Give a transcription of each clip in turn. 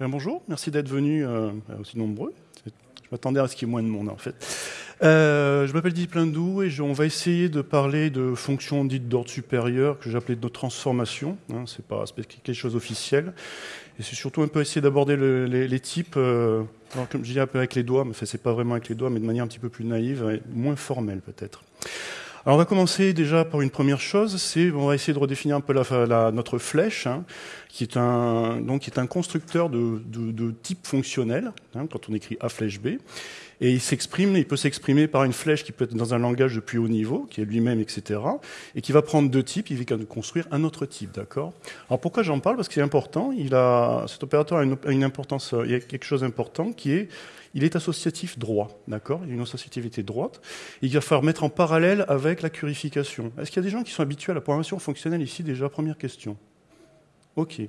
Ben, bonjour, merci d'être venus euh, aussi nombreux. Je m'attendais à ce qu'il y ait moins de monde en fait. Euh, je m'appelle Didier Plindou et on va essayer de parler de fonctions dites d'ordre supérieur que j'appelais de transformation. Hein, c'est pas quelque chose d'officiel. Et c'est surtout un peu essayer d'aborder les, types, euh, comme je dis un peu avec les doigts, mais c'est pas vraiment avec les doigts, mais de manière un petit peu plus naïve et moins formelle peut-être. Alors on va commencer déjà par une première chose, c'est on va essayer de redéfinir un peu la, notre flèche, hein, qui est un donc qui est un constructeur de, de, type fonctionnel hein, quand on écrit A flèche B, et il s'exprime, il peut s'exprimer par une flèche qui peut être dans un langage de plus haut niveau, qui est lui-même, etc., et qui va prendre deux types, il va construire un autre type, d'accord? Alors pourquoi j'en parle? Parce que c'est important. Il a cet opérateur a une, importance, il y a quelque chose d'important qui est il est associatif droit, d'accord? Il a une associativité droite. Il va falloir mettre en parallèle avec la purification. Est-ce qu'il y a des gens qui sont habitués à la programmation fonctionnelle ici? Déjà Première question. Ok.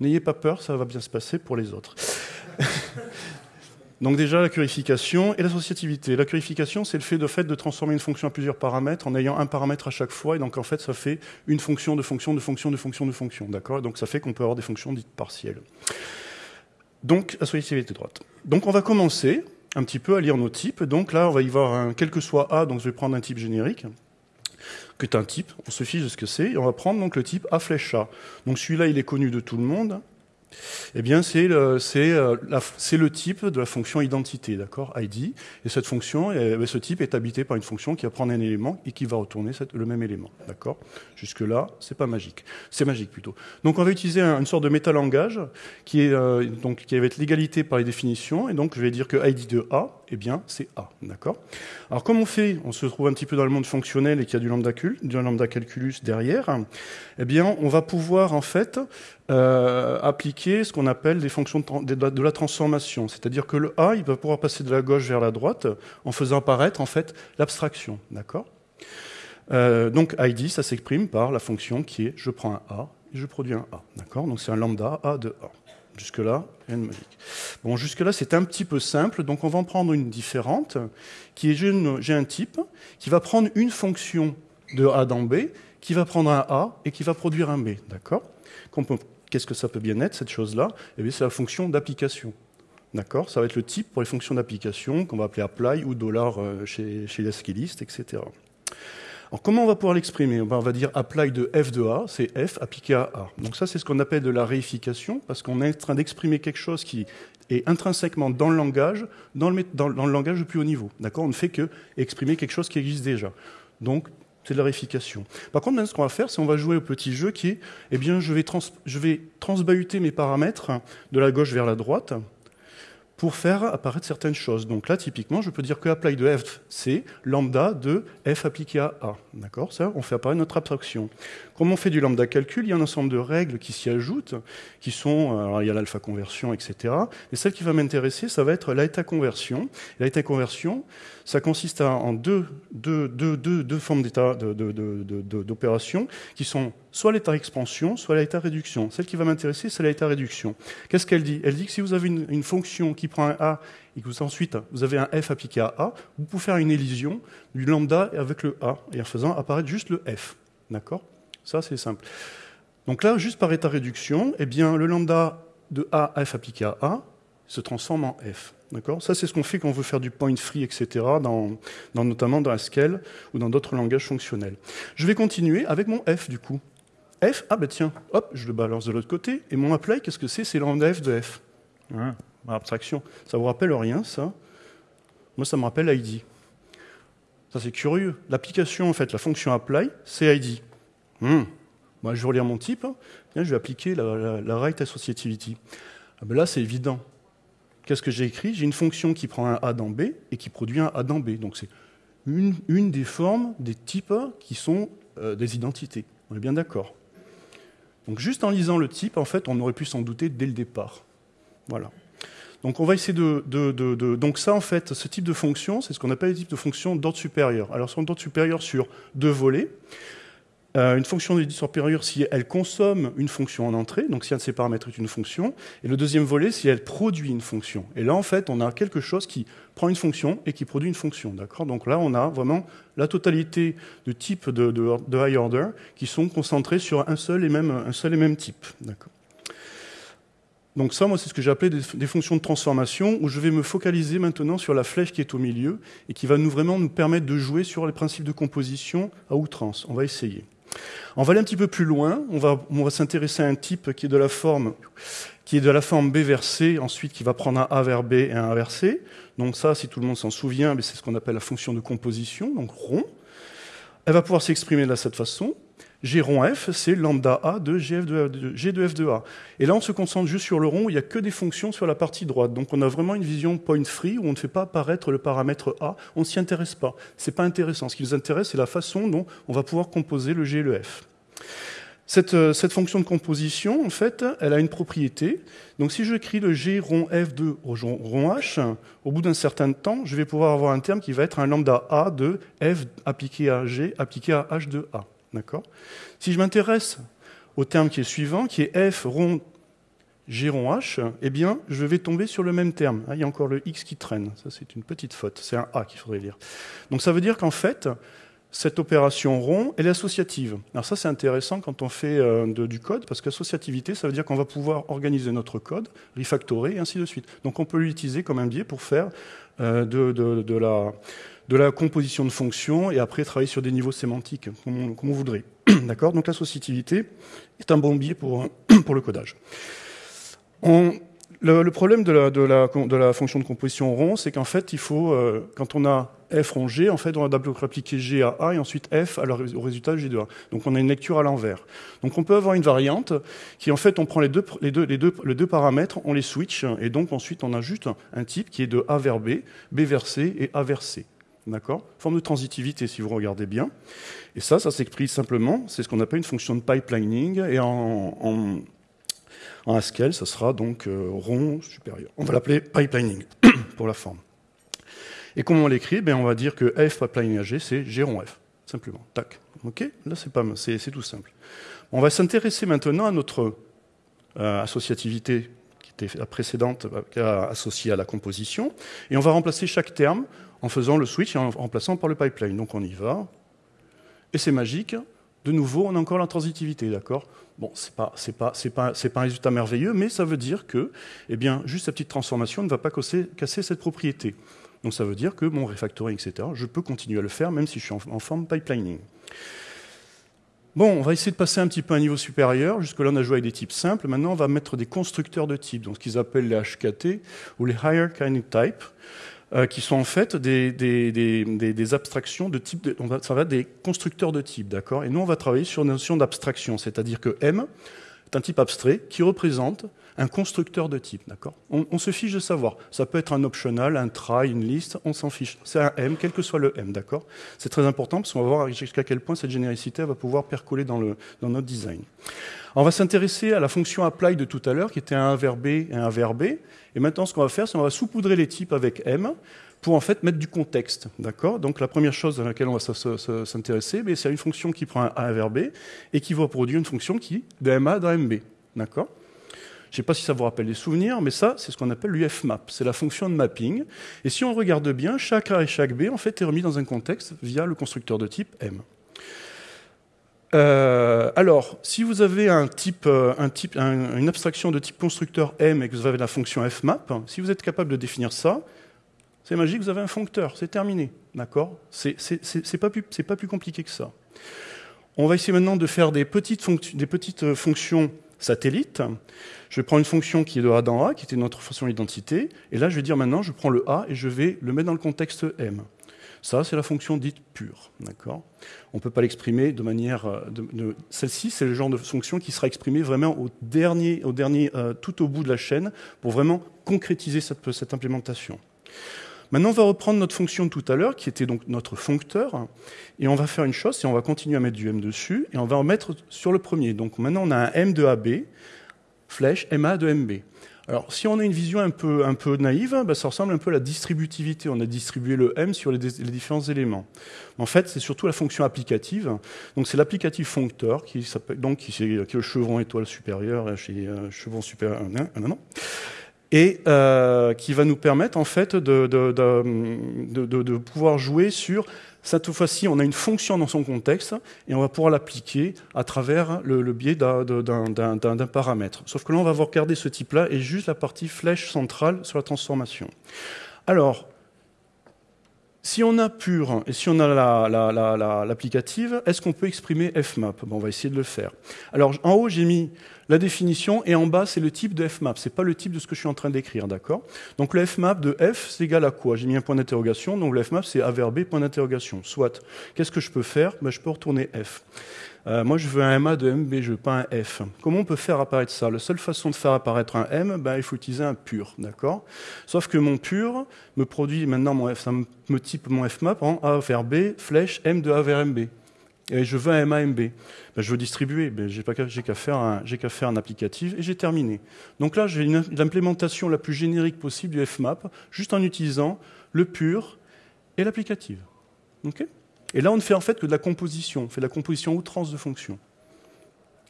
N'ayez pas peur, ça va bien se passer pour les autres. Donc déjà la purification et l'associativité. La purification, c'est le fait de, transformer une fonction à plusieurs paramètres en ayant un paramètre à chaque fois. Et donc en fait, ça fait une fonction de fonction de fonction de fonction de fonction. D'accord? Donc ça fait qu'on peut avoir des fonctions dites partielles. Donc associativité droite. Donc on va commencer un petit peu à lire nos types. Donc là, on va y voir un, quel que soit A, donc je vais prendre un type générique, que est un type, on se fiche de ce que c'est, et on va prendre donc le type A flèche A. Donc celui-là, il est connu de tout le monde. Eh bien, c'est le, euh, type de la fonction identité, d'accord, ID. Et cette fonction, eh ben, ce type est habité par une fonction qui va prendre un élément et qui va retourner le même élément, d'accord. Jusque là, c'est pas magique, c'est magique plutôt. Donc, on va utiliser une sorte de métalangage euh, qui va être l'égalité par les définitions. Et donc, je vais dire que ID de A, eh bien, c'est A, d'accord. Alors, comme on fait, on se trouve un petit peu dans le monde fonctionnel et qu'il y a du lambda, du lambda calculus derrière. Eh bien, on va pouvoir en fait euh, appliquer ce qu'on appelle des fonctions de, la transformation. C'est-à-dire que le A, il va pouvoir passer de la gauche vers la droite en faisant apparaître en fait l'abstraction. D'accord? Euh, Donc ID, ça s'exprime par la fonction qui est je prends un A et je produis un A. D'accord? Donc c'est un lambda A de A. Jusque-là, rien de magique. Bon, jusque-là, c'est un petit peu simple, donc on va en prendre une différente, qui est j'ai un type qui va prendre une fonction de A dans B, qui va prendre un A et qui va produire un B. D'accord? Qu'est-ce que ça peut bien être, cette chose-là Eh bien, c'est la fonction d'application. D'accord? Ça va être le type pour les fonctions d'application qu'on va appeler apply ou dollar euh, chez, chez les skillistes, etc. Alors, comment on va pouvoir l'exprimer? On va dire apply de f de a, c'est f appliqué à a. Donc ça, c'est ce qu'on appelle de la réification, parce qu'on est en train d'exprimer quelque chose qui est intrinsèquement dans le langage, dans le, dans, le langage de plus haut niveau. D'accord? On ne fait que exprimer quelque chose qui existe déjà. Donc, c'est de la réification. Par contre, maintenant, ce qu'on va faire, c'est qu'on va jouer au petit jeu qui est, eh bien, je vais, je vais transbahuter mes paramètres de la gauche vers la droite pour faire apparaître certaines choses. Donc là, typiquement, je peux dire que apply de f, c'est lambda de f appliqué à a. D'accord? Ça, on fait apparaître notre abstraction. Comme on fait du lambda calcul, il y a un ensemble de règles qui s'y ajoutent, qui sont, alors il y a l'alpha conversion, etc. Et celle qui va m'intéresser, ça va être l'état conversion. L'état conversion, ça consiste en deux, formes d'état d'opération qui sont soit l'état expansion, soit l'état réduction. Celle qui va m'intéresser, c'est l'état réduction. Qu'est-ce qu'elle dit? Elle dit que si vous avez une, fonction qui prend un A et que vous, ensuite vous avez un F appliqué à A, vous pouvez faire une élision du lambda avec le A et en faisant apparaître juste le F. D'accord? Ça, c'est simple. Donc là, juste par état réduction, eh bien, le lambda de A à F appliqué à A se transforme en F. Ça, c'est ce qu'on fait quand on veut faire du point free, etc., dans, notamment dans Haskell ou dans d'autres langages fonctionnels. Je vais continuer avec mon F, du coup. F, ah ben tiens, hop, je le balance de l'autre côté. Et mon apply, qu'est-ce que c'est? C'est lambda F de F. abstraction. Ça vous rappelle rien, ça? Moi, ça me rappelle ID. Ça, c'est curieux. L'application, en fait, la fonction apply, c'est ID. Hmm. Moi, je vais relire mon type. je vais appliquer la, right associativity. Ah ben là, c'est évident. Qu'est-ce que j'ai écrit? J'ai une fonction qui prend un A dans B et qui produit un A dans B. Donc c'est une, des formes, des types qui sont euh, des identités. On est bien d'accord? Donc juste en lisant le type, en fait, on aurait pu s'en douter dès le départ. Voilà. Donc on va essayer de, Donc ça, en fait, ce type de fonction, c'est ce qu'on appelle les types de fonctions d'ordre supérieur. Alors, sont d'ordre supérieur sur deux volets. Euh, une fonction de supérieure si elle consomme une fonction en entrée, donc si un de ses paramètres est une fonction, et le deuxième volet si elle produit une fonction. Et là, en fait, on a quelque chose qui prend une fonction et qui produit une fonction. D'accord? Donc là, on a vraiment la totalité de types de, high order qui sont concentrés sur un seul et même, un seul et même type. Donc ça, moi, c'est ce que j'ai appelé des, fonctions de transformation, où je vais me focaliser maintenant sur la flèche qui est au milieu et qui va nous vraiment nous permettre de jouer sur les principes de composition à outrance. On va essayer. On va aller un petit peu plus loin. On va, s'intéresser à un type qui est de la forme qui est de la forme B vers C, ensuite qui va prendre un A vers B et un A vers C. Donc ça, si tout le monde s'en souvient, c'est ce qu'on appelle la fonction de composition, donc rond. Elle va pouvoir s'exprimer de cette façon. G rond F, c'est lambda A de, G de F de A. Et là, on se concentre juste sur le rond, où il n'y a que des fonctions sur la partie droite. Donc on a vraiment une vision point free, où on ne fait pas apparaître le paramètre A, on ne s'y intéresse pas. Ce n'est pas intéressant. Ce qui nous intéresse, c'est la façon dont on va pouvoir composer le G et le F. Cette, cette, fonction de composition, en fait, elle a une propriété. Donc si je écris le G rond F de rond H, au bout d'un certain temps, je vais pouvoir avoir un terme qui va être un lambda A de F appliqué à G appliqué à H de A. D'accord Si je m'intéresse au terme qui est suivant, qui est f rond g rond h, eh bien, je vais tomber sur le même terme. Ah, il y a encore le x qui traîne. Ça, c'est une petite faute. C'est un a qu'il faudrait lire. Donc, ça veut dire qu'en fait, cette opération rond, elle est associative. Alors ça, c'est intéressant quand on fait euh, du code, parce qu'associativité, ça veut dire qu'on va pouvoir organiser notre code, refactorer, et ainsi de suite. Donc on peut l'utiliser comme un biais pour faire euh, de, la, de la composition de fonctions et après travailler sur des niveaux sémantiques, comme on, voudrait. D'accord? Donc l'associativité est un bon biais pour, le codage. le, problème de la, fonction de composition rond, c'est qu'en fait, il faut, euh, quand on a f rond g, en fait, on va d'abord appliquer g à a et ensuite f au résultat g de a. Donc on a une lecture à l'envers. Donc on peut avoir une variante qui, en fait, on prend les deux, les deux paramètres, on les switch, et donc ensuite on a juste un type qui est de a vers b, b vers c et a vers c. D'accord Forme de transitivité, si vous regardez bien. Et ça, ça s'exprime simplement, c'est ce qu'on appelle une fonction de pipelining, et en, en, Haskell, ça sera donc euh, rond supérieur. On va l'appeler pipelining, pour la forme. Et comment on l'écrit? Ben, On va dire que f pipelining g, c'est g rond f, simplement. Tac. OK? Là, c'est, pas, tout simple. On va s'intéresser maintenant à notre euh, associativité qui était la précédente, euh, associée à la composition, et on va remplacer chaque terme en faisant le switch et en remplaçant par le pipeline. Donc on y va. Et c'est magique. De nouveau, on a encore la transitivité, d'accord? Bon, ce n'est pas, pas, pas, pas, un résultat merveilleux, mais ça veut dire que eh bien, juste cette petite transformation ne va pas casser, cette propriété. Donc ça veut dire que mon refactoring, etc., je peux continuer à le faire même si je suis en, forme pipelining. Bon, on va essayer de passer un petit peu à un niveau supérieur. Jusque-là, on a joué avec des types simples. Maintenant, on va mettre des constructeurs de types, donc ce qu'ils appellent les HKT ou les Higher Kinetic Type. Euh, qui sont en fait des, des, des, des abstractions de type, on va, ça va des constructeurs de type, d'accord? Et nous, on va travailler sur une notion d'abstraction, c'est-à-dire que M est un type abstrait qui représente un constructeur de type, d'accord? On, se fiche de savoir. Ça peut être un optional, un try, une liste, on s'en fiche. C'est un M, quel que soit le M, d'accord? C'est très important parce qu'on va voir jusqu'à quel point cette généricité va pouvoir percoler dans, notre design. On va s'intéresser à la fonction apply de tout à l'heure, qui était un verbe B et un verbe B. Et maintenant, ce qu'on va faire, c'est qu'on va saupoudrer les types avec M pour en fait mettre du contexte. D'accord? Donc la première chose à laquelle on va s'intéresser, ben, c'est une fonction qui prend un A, un verbe B et qui va produire une fonction qui de MA dans MB. D'accord? Je ne sais pas si ça vous rappelle des souvenirs, mais ça, c'est ce qu'on appelle l'UFMAP. C'est la fonction de mapping. Et si on regarde bien, chaque A et chaque B, en fait, est remis dans un contexte via le constructeur de type M. Euh, alors, si vous avez euh, une abstraction de type constructeur M et que vous avez la fonction fmap, si vous êtes capable de définir ça, c'est magique, vous avez un foncteur, c'est terminé. D'accord? C'est pas, pas plus compliqué que ça. On va essayer maintenant de faire des petites, des petites euh, fonctions satellites. Je vais prendre une fonction qui est de A dans A, qui était notre fonction d'identité, et là je vais dire maintenant, je prends le A et je vais le mettre dans le contexte M. Ça, c'est la fonction dite pure. On ne peut pas l'exprimer de manière. Euh, Celle-ci, c'est le genre de fonction qui sera exprimée vraiment au dernier, au dernier euh, tout au bout de la chaîne pour vraiment concrétiser cette implémentation. Maintenant, on va reprendre notre fonction de tout à l'heure, qui était donc notre foncteur, et on va faire une chose, c'est on va continuer à mettre du M dessus, et on va en mettre sur le premier. Donc maintenant, on a un M de AB, flèche MA de MB. Alors, si on a une vision un peu, un peu naïve, bah, ça ressemble un peu à la distributivité. On a distribué le M sur les, différents éléments. En fait, c'est surtout la fonction applicative. Donc, c'est l'applicatif foncteur qui, donc, qui, est le chevron étoile supérieure chez euh, chevron supérieur. Non, non, non. Et euh, qui va nous permettre en fait de, de, de, pouvoir jouer sur cette fois-ci, on a une fonction dans son contexte et on va pouvoir l'appliquer à travers le, le biais d'un paramètre. Sauf que là, on va regarder ce type-là et juste la partie flèche centrale sur la transformation. Alors, si on a pur et si on a l'applicative, la, la, est-ce qu'on peut exprimer fmap? Bon, On va essayer de le faire. Alors, en haut, j'ai mis la définition et en bas, c'est le type de fmap. Ce n'est pas le type de ce que je suis en train d'écrire, d'accord? Donc, le fmap de f, c'est égal à quoi? J'ai mis un point d'interrogation, donc le fmap, c'est a point d'interrogation. Soit, qu'est-ce que je peux faire? Ben, Je peux retourner f. Euh, moi, je veux un MA de MB, je veux pas un F. Comment on peut faire apparaître ça? La seule façon de faire apparaître un M, ben, il faut utiliser un pur, d'accord? Sauf que mon pur me produit maintenant mon F, ça me type mon FMAP en A vers B, flèche M de A vers MB. Et je veux un MA MB. Ben, je veux distribuer, ben, j'ai qu'à faire, un, faire un applicatif et j'ai terminé. Donc là, j'ai l'implémentation la plus générique possible du FMAP, juste en utilisant le pur et l'applicative. OK? Et là, on ne fait en fait que de la composition. On fait de la composition outrance de fonctions.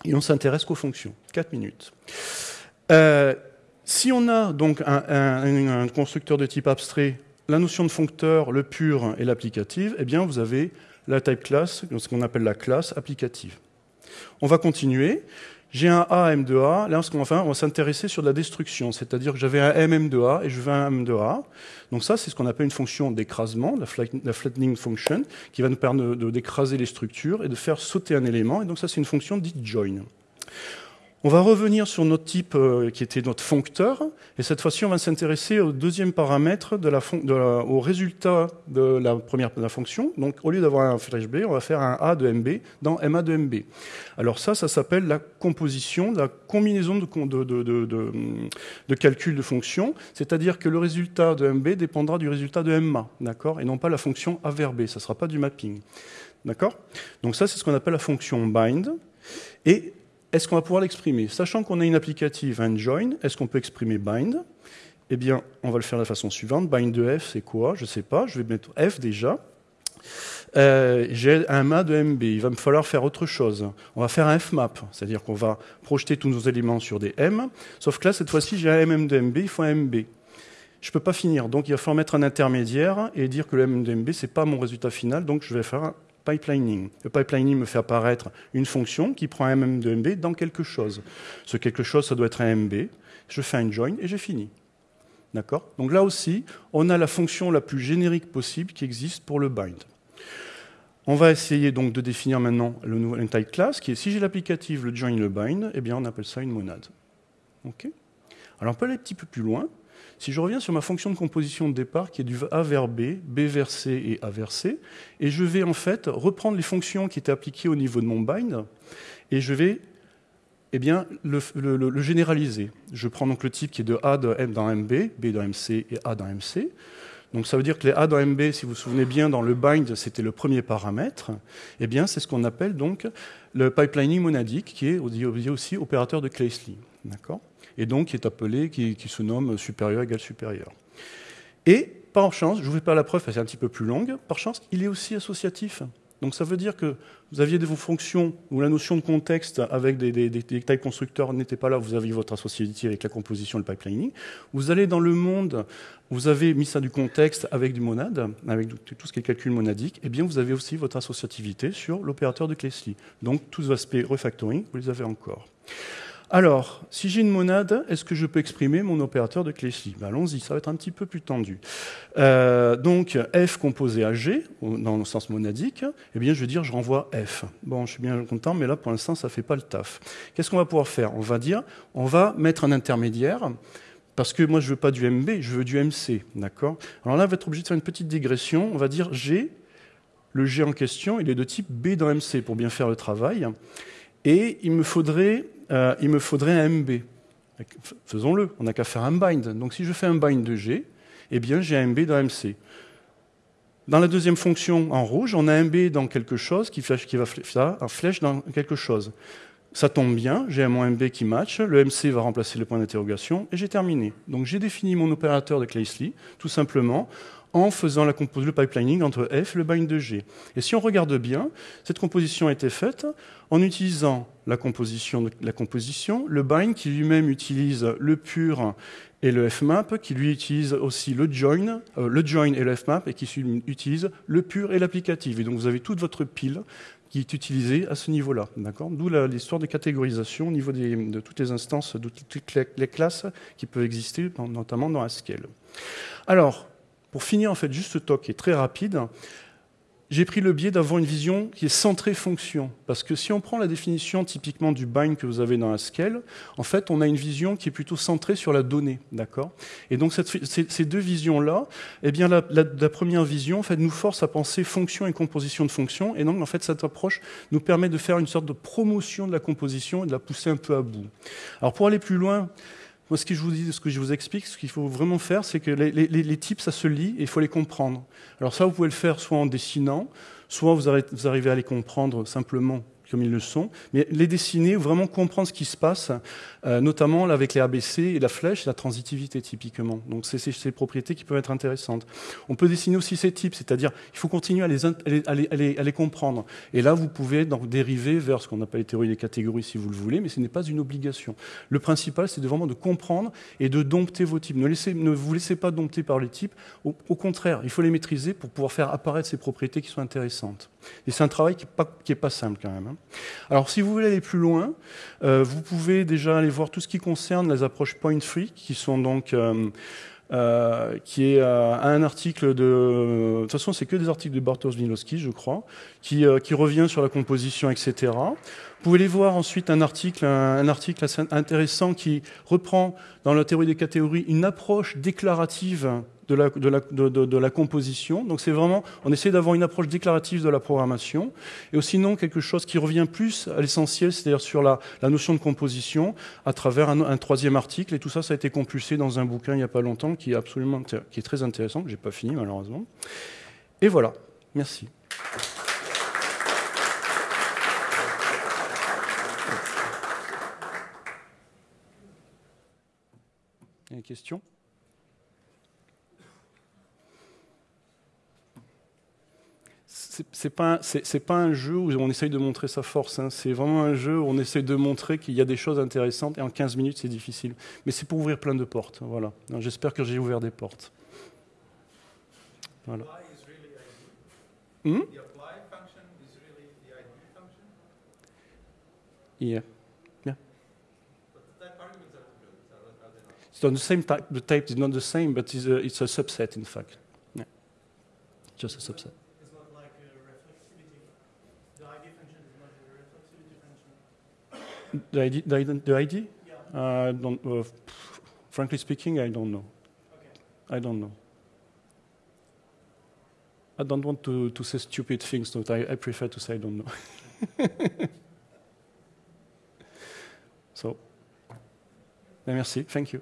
Et on s'intéresse qu'aux fonctions. 4 minutes. Euh, si on a donc un, constructeur de type abstrait, la notion de foncteur, le pur et l'applicative, eh bien, vous avez la type class, ce qu'on appelle la classe applicative. On va continuer. J'ai un A M2A. Là, on va, s'intéresser sur la destruction, c'est-à-dire que j'avais un MM2A et je veux un M2A. Donc ça, c'est ce qu'on appelle une fonction d'écrasement, la flattening function, qui va nous permettre d'écraser les structures et de faire sauter un élément. Et donc ça, c'est une fonction dite join. On va revenir sur notre type euh, qui était notre foncteur, et cette fois-ci, on va s'intéresser au deuxième paramètre, de la au résultat de la première fonction. Donc, au lieu d'avoir un flash B, on va faire un A de MB dans MA de MB. Alors ça, ça s'appelle la composition, la combinaison de, de, de calcul de fonctions, c'est-à-dire que le résultat de MB dépendra du résultat de MA, d'accord, et non pas la fonction A vers B, ça ne sera pas du mapping. D'accord? Donc ça, c'est ce qu'on appelle la fonction bind. Et est-ce qu'on va pouvoir l'exprimer? Sachant qu'on a une applicative, un join, est-ce qu'on peut exprimer bind? Eh bien, on va le faire de la façon suivante. Bind de f, c'est quoi? Je ne sais pas. Je vais mettre f déjà. Euh, j'ai un MA de MB, il va me falloir faire autre chose. On va faire un fmap, c'est-à-dire qu'on va projeter tous nos éléments sur des M, sauf que là, cette fois-ci, j'ai un MM de MB, il faut un MB. Je ne peux pas finir, donc il va falloir mettre un intermédiaire et dire que le MM de MB, ce n'est pas mon résultat final, donc je vais faire un pipelining. Le pipelining me fait apparaître une fonction qui prend un MM de MB dans quelque chose. Ce quelque chose, ça doit être un MB. Je fais un join et j'ai fini. D'accord? Donc là aussi, on a la fonction la plus générique possible qui existe pour le bind. On va essayer donc de définir maintenant le nouvel type class, qui est si j'ai l'applicative, le join, le bind, eh bien on appelle ça une monade. Ok? Alors on peut aller un petit peu plus loin. Si je reviens sur ma fonction de composition de départ qui est du A vers B, B vers C et A vers C, et je vais en fait reprendre les fonctions qui étaient appliquées au niveau de mon bind, et je vais eh bien, le, généraliser. Je prends donc le type qui est de A de M dans MB, B dans MC et A dans MC. Donc ça veut dire que les A dans MB, si vous vous souvenez bien, dans le bind, c'était le premier paramètre. Eh bien, c'est ce qu'on appelle donc le pipelining monadique, qui est aussi opérateur de Claesley. D'accord? Et donc qui est appelé, qui, se nomme supérieur égal supérieur. Et par chance, je ne vous fais pas la preuve, c'est un petit peu plus longue, par chance, il est aussi associatif. Donc ça veut dire que vous aviez vos fonctions où la notion de contexte avec des, des, tailles constructeurs n'était pas là, vous aviez votre associativité avec la composition le pipelining. Vous allez dans le monde, vous avez mis ça du contexte avec du monade, avec tout ce qui est calcul monadique, et eh bien vous avez aussi votre associativité sur l'opérateur de Claesley. Donc tous les aspects refactoring, vous les avez encore. Alors, si j'ai une monade, est-ce que je peux exprimer mon opérateur de Claesley ben, Allons-y, ça va être un petit peu plus tendu. Euh, donc, f composé à g, dans le sens monadique, eh bien, je vais dire je renvoie f. Bon, je suis bien content, mais là, pour l'instant, ça ne fait pas le taf. Qu'est-ce qu'on va pouvoir faire? On va dire, on va mettre un intermédiaire, parce que moi, je ne veux pas du MB, je veux du MC, d'accord? Alors là, on va être obligé de faire une petite digression. On va dire G, le G en question, il est de type B dans MC, pour bien faire le travail. Et il me faudrait euh, il me faudrait un MB. Faisons-le, on n'a qu'à faire un bind. Donc si je fais un bind de G, eh bien j'ai un MB dans MC. Dans la deuxième fonction en rouge, on a un MB dans quelque chose qui, qui va un flèche dans quelque chose. Ça tombe bien, j'ai un MB qui match, le MC va remplacer le point d'interrogation et j'ai terminé. Donc j'ai défini mon opérateur de Claesley, tout simplement, en faisant la le pipelining entre F et le bind de G. Et si on regarde bien, cette composition a été faite en utilisant la composition, la composition le bind qui lui-même utilise le pur et le fmap, qui lui utilise aussi le join, euh, le join et le fmap, et qui utilise le pur et l'applicatif. Et donc vous avez toute votre pile qui est utilisée à ce niveau-là. D'où l'histoire de catégorisation au niveau de toutes les instances, de toutes les, classes qui peuvent exister, notamment dans Haskell. Alors, pour finir, en fait, juste ce talk est très rapide j'ai pris le biais d'avoir une vision qui est centrée fonction. Parce que si on prend la définition typiquement du bind que vous avez dans Haskell, en fait, on a une vision qui est plutôt centrée sur la donnée. d'accord? Et donc, ces, deux visions-là, eh bien, la, première vision en fait, nous force à penser fonction et composition de fonction. Et donc, en fait, cette approche nous permet de faire une sorte de promotion de la composition et de la pousser un peu à bout. Alors, pour aller plus loin, moi, ce que je vous dis, ce que je vous explique, ce qu'il faut vraiment faire, c'est que les, types, ça se lit et il faut les comprendre. Alors ça, vous pouvez le faire soit en dessinant, soit vous arrivez à les comprendre simplement comme ils le sont, mais les dessiner, vraiment comprendre ce qui se passe, euh, notamment avec les ABC et la flèche la transitivité typiquement. Donc c'est ces propriétés qui peuvent être intéressantes. On peut dessiner aussi ces types, c'est-à-dire il faut continuer à les, comprendre. Et là, vous pouvez donc dériver vers ce qu'on appelle les théories des catégories si vous le voulez, mais ce n'est pas une obligation. Le principal, c'est vraiment de comprendre et de dompter vos types. Ne, vous laissez pas dompter par les types. Au, contraire, il faut les maîtriser pour pouvoir faire apparaître ces propriétés qui sont intéressantes. Et c'est un travail qui n'est pas, simple quand même. Hein. Alors si vous voulez aller plus loin, euh, vous pouvez déjà aller voir tout ce qui concerne les approches point free, qui sont donc euh, euh, qui est un article de. De toute façon, c'est que des articles de Bartosz Milowski, je crois, qui, qui, revient sur la composition, etc. Vous pouvez aller voir ensuite un article, un, article assez intéressant qui reprend dans la théorie des catégories une approche déclarative de la, composition. Donc c'est vraiment, on essaie d'avoir une approche déclarative de la programmation, et aussi non quelque chose qui revient plus à l'essentiel, c'est-à-dire sur la, notion de composition, à travers un, troisième article, et tout ça, ça a été compulsé dans un bouquin il n'y a pas longtemps, qui est absolument, qui est très intéressant, que j'ai pas fini malheureusement. Et voilà, merci. Y a des questions? C'est pas c'est pas un jeu où on essaye de montrer sa force. Hein. C'est vraiment un jeu où on essaye de montrer qu'il y a des choses intéressantes et en 15 minutes c'est difficile. Mais c'est pour ouvrir plein de portes. Voilà. J'espère que j'ai ouvert des portes. Voilà. Hmm? Yeah. Yeah. So the same type. The type is not the same, but it's a, it's a subset, in fact. Yeah. Just a subset. The ID? The, the ID? Yeah. Uh, don't, uh, frankly speaking, I don't know. Okay. I don't know. I don't want to, to say stupid things, so I, I prefer to say I don't know. so, merci. Thank you.